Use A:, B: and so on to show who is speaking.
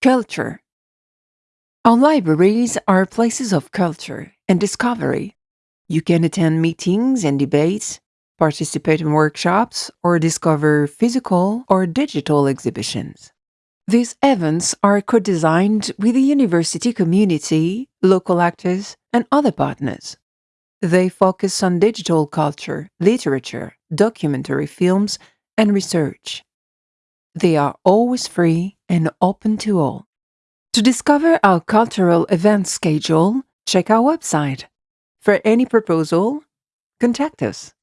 A: Culture Our libraries are places of culture and discovery. You can attend meetings and debates, participate in workshops, or discover physical or digital exhibitions. These events are co-designed with the university community, local actors, and other partners. They focus on digital culture, literature, documentary films, and research. They are always free and open to all. To discover our cultural event schedule, check our website. For any proposal, contact us.